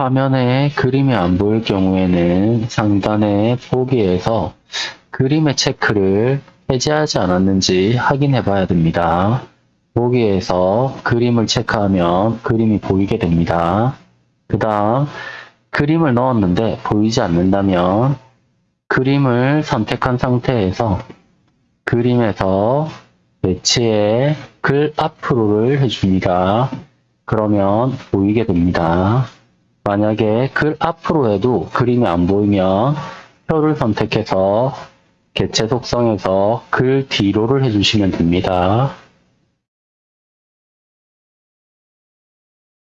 화면에 그림이 안 보일 경우에는 상단의 보기에서 그림의 체크를 해제하지 않았는지 확인해 봐야 됩니다. 보기에서 그림을 체크하면 그림이 보이게 됩니다. 그 다음 그림을 넣었는데 보이지 않는다면 그림을 선택한 상태에서 그림에서 배치에 글 앞으로를 해줍니다. 그러면 보이게 됩니다. 만약에 글 앞으로 해도 그림이 안 보이면 표를 선택해서 개체 속성에서 글 뒤로를 해주시면 됩니다.